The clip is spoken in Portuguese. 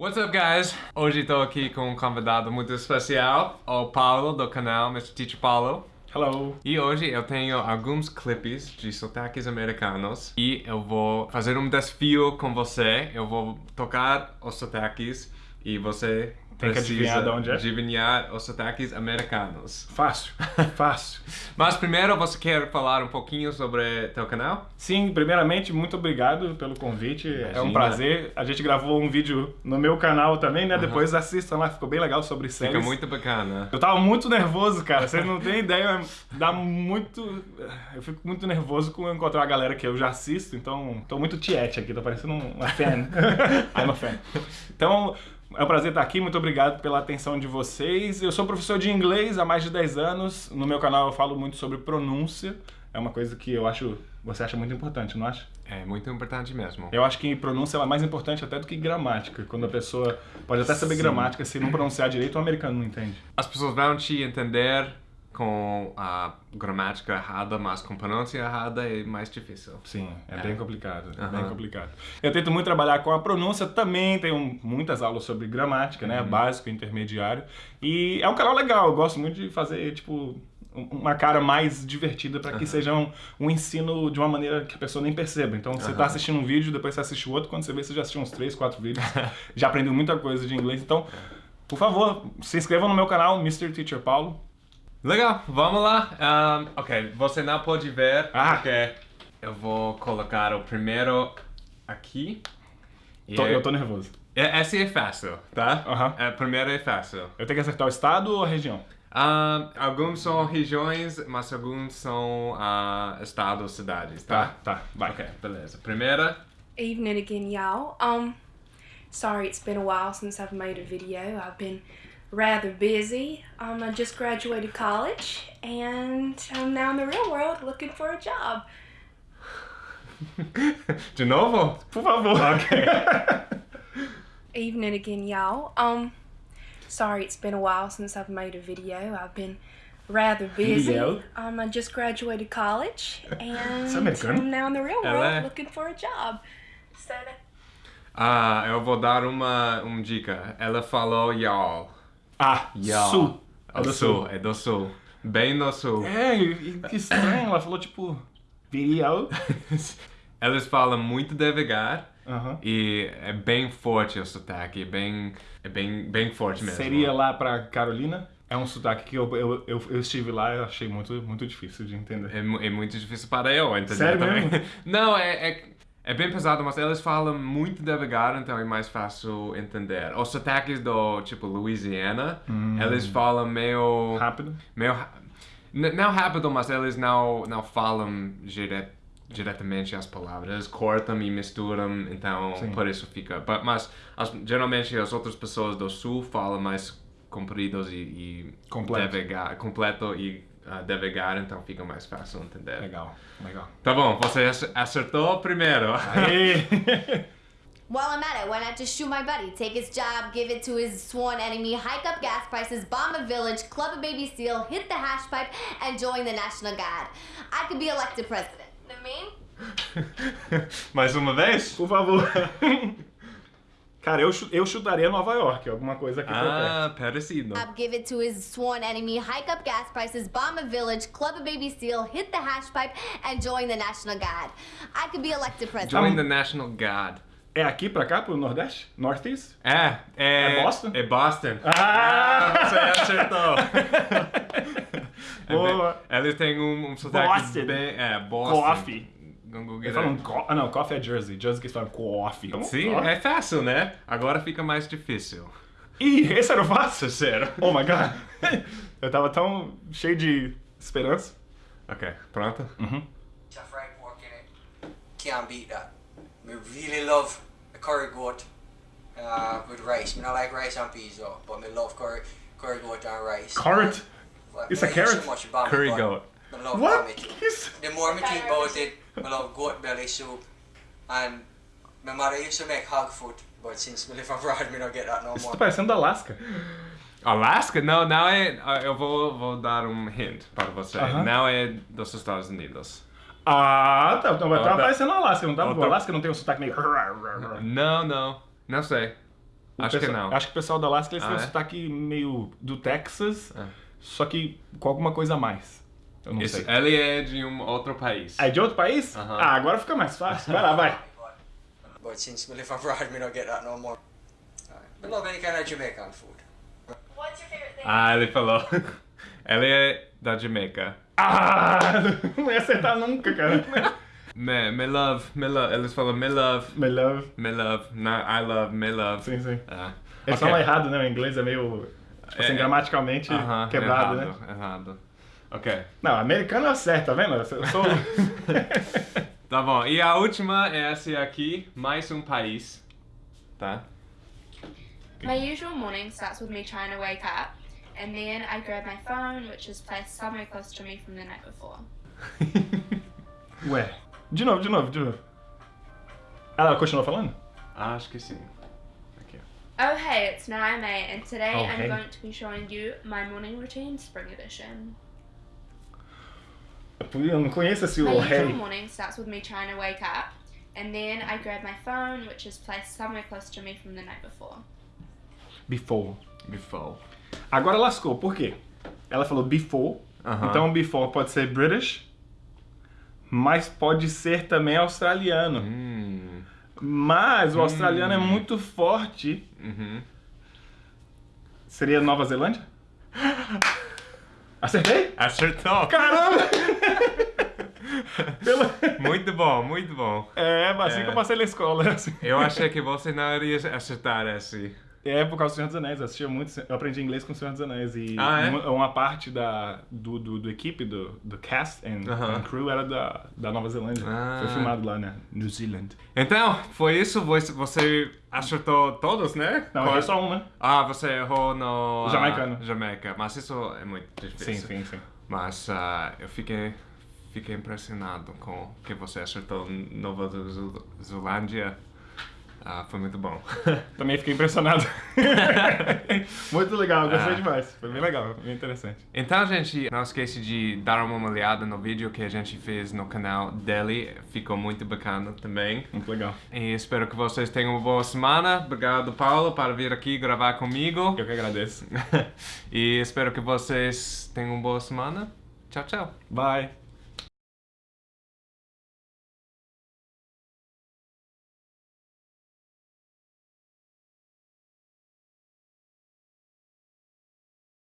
What's up, guys? Hoje estou aqui com um convidado muito especial, o Paulo, do canal Mr. Teacher Paulo. Hello. E hoje eu tenho alguns clipes de sotaques americanos e eu vou fazer um desafio com você. Eu vou tocar os sotaques e você Tem que adivinhar de onde é? adivinhar os sotaques americanos. Fácil, fácil. Mas primeiro, você quer falar um pouquinho sobre teu canal? Sim, primeiramente, muito obrigado pelo convite. É Imagina. um prazer. A gente gravou um vídeo no meu canal também, né? Depois assistam lá, ficou bem legal sobre séries. Fica muito bacana. Eu tava muito nervoso, cara. Vocês não têm ideia. Dá muito. Eu fico muito nervoso com encontrar a galera que eu já assisto, então tô muito tiete aqui, tô parecendo uma fan. I'm a fan. Então, é um prazer estar aqui, muito obrigado pela atenção de vocês. Eu sou professor de inglês há mais de 10 anos. No meu canal eu falo muito sobre pronúncia. É uma coisa que eu acho. Você acha muito importante, não acha? É muito importante mesmo. Eu acho que pronúncia é mais importante até do que gramática. Quando a pessoa pode até saber Sim. gramática, se não pronunciar direito, o americano não entende. As pessoas vão te entender com a gramática errada, mas com pronúncia errada é mais difícil. Sim, é, É. bem complicado, é Aham. bem complicado. Eu tento muito trabalhar com a pronúncia, também tenho muitas aulas sobre gramática, né, básico, intermediário, e é um canal legal, eu gosto muito de fazer, tipo, um- uma cara mais divertida para que seja um, um ensino de uma maneira que a pessoa nem perceba. Então, você tá Aham. assistindo um vídeo, depois você assiste o outro, quando você vê, você já assistiu uns três, quatro vídeos, já aprendeu muita coisa de inglês, então... Por favor, se inscrevam no meu canal, Mr. Teacher Paulo. Legal, vamos lá. Ahn, ok, você não pode ver, Ah. porque eu vou colocar o primeiro aqui. Tô- eu tô nervoso. é- Esse é fácil, tá? Aham. É, primeiro é fácil. Eu tenho que acertar o estado ou a região? Ahn, alguns são regiões, mas alguns são ah, estados, cidades, tá? Tá, tá, vai. Ok, beleza. Primeira, Evening again, y'all. Um, sorry it's been a while since I've made a video. I've been rather busy. Um, I just graduated college and I'm now in the real world looking for a job. de novo? Por favor. Evening again, y'all. Um, sorry it's been a while since I've made a video. I've been rather busy. Video? Um, I just graduated college and? I'm now in the real world é- looking for a job. So Ah, eu vou dar uma, uma dica. Ela falou y'all. Ah, Y'all. sul. É do sul, é do sul. Bem no sul. É, que estranho. Ela falou, tipo, video. Eles falam muito devagar Aham. e é bem forte o sotaque, é bem, é bem, bem forte mesmo. Seria lá pra Carolina. É um sotaque que eu, eu, eu, eu estive lá e achei muito, muito difícil de entender. É, é muito difícil para eu entender Sério também. mesmo? Não, é, é, é bem pesado, mas eles falam muito devagar, então é mais fácil entender. Os sotaques do, tipo, Louisiana, eles falam meio... Rápido. meio não rápido, mas eles não, não falam dire, diretamente as palavras. Cortam e misturam, então Sim. por isso fica. But, mas as- geralmente as outras pessoas do sul falam mais compridos e, e Completo. devagar, completo e devagar, então fica mais fácil entender. Legal, legal. Tá bom, você ac- acertou primeiro. Aê! While I'm at it, why not just shoot my buddy? Take his job, give it to his sworn enemy, hike up gas prices, bomb a village, club a baby seal, hit the hash pipe, and join the National Guard. I could be elected president. I mean? Mais uma vez? Por favor. Cara, eu, eu chutaria Nova York, alguma coisa aqui por perto. Ah, parecido. Job, give it to his sworn enemy, hike up gas prices, bomb a village, club a baby seal, hit the hash pipe, and join the National Guard. I could be elected president. Join the National Guard. É aqui pra cá, pro Nordeste? Northeast? É, é... É Boston? É Boston. Ah! você acertou. É Boa. bem- Eles têm um, um sotaque Boston. bem... É, Boston. Coffee. Google Eles falam co ah, não, coffee é Jersey. Jersey que eles falam coffee. Então, Sim, é fácil, né? Agora fica mais difícil. Ih, esse era o fácil? Sério. Oh my god. Eu tava tão cheio de esperança. Ok, pronto? tough right pork in it. Can't beat that. We really love a curry goat uh, with rice. Me not like rice and peas though, but me love curry curry goat and rice. Carrot? It's a carrot? So much about it, Curry goat. What? Que isso? The more me think about it, me love goat belly soup. And my mother used to make hog food, but since me live abroad, me don't get that no Tá more. parecendo da Alaska. Alaska? Não, não é... ah, Eu vou, vou dar um hint para você. Aham. Não é dos Estados Unidos. Ah, tá. Então, tava tá. parecendo Alaska, não tá. Alaska não tem um sotaque meio... Não, não. Não sei. O Acho que pessoal- não. Acho que o pessoal da Alaska eles Ah, têm um é? sotaque meio do Texas, É. só que com alguma coisa a mais. Eu não Esse- sei. ele é de um outro país. É de outro país? Ah, agora fica mais fácil. Vai lá, vai. But since me live abroad, me don't get that no more. Me love any kind of Jamaican food. What's your favorite thing? Ah, ele falou. ele é da Jamaica. Ah, não ia acertar nunca, cara. Me, me love, me love. Eles falam me love, My love. me love, not I love, me love. Sim, sim. Ah. Eles Ok. falam errado, né? O inglês é meio, tipo assim, É, é. gramaticalmente Aham, quebrado, errado, né? Errado. Ok. Não, americano é certo, tá vendo? Eu sou... Tá bom. E a última é essa aqui, mais um país. Tá? My usual morning starts with me trying to wake up, and then I grab my phone, which is placed somewhere close to me from the night before. Ué. De novo, de novo, de novo. Ela continuou falando? Acho que sim. Aqui. Oh hey, it's Naime, and today Oh, I'm hey. going to be showing you my morning routine, spring edition. Eu não conheço esse My o usual rei. morning starts with me trying to wake up, and then I grab my phone, which is placed somewhere close to me from the night before. Before. Before. Agora lascou, por quê? Ela falou before, Aham. então before pode ser British, mas pode ser também australiano. Hum. Mas o australiano é muito forte. Uhum. Seria Nova Zelândia? Acertei? Acertou! Caramba! Muito bom, muito bom. É, assim É. que eu passei na escola. assim. Eu achei que você não iria acertar esse. É por causa do Senhor dos Anéis, eu assistia muito, eu aprendi inglês com o Senhor dos Anéis e Ah, é? uma, uma parte da, do, do, do equipe, do, do cast and, Aham. and crew era da, da Nova Zelândia. Ah. Foi filmado lá, né? New Zealand. Então, foi isso? Você- acertou todos, né? Não, Qual- só um, né? Ah, você errou no... ah, Jamaicano. Jamaica. Mas isso é muito difícil. Sim, sim, sim. Mas ah, eu fiquei, fiquei impressionado com que você acertou Nova Zelândia. Ah, foi muito bom. Também fiquei impressionado. muito legal, gostei Ah. demais. Foi bem legal, bem interessante. Então, gente, não esqueça de dar uma olhada no vídeo que a gente fez no canal dele. Ficou muito bacana também. Muito legal. E espero que vocês tenham uma boa semana. Obrigado, Paulo, por vir aqui gravar comigo. Eu que agradeço. e espero que vocês tenham uma boa semana. Tchau, tchau. Bye.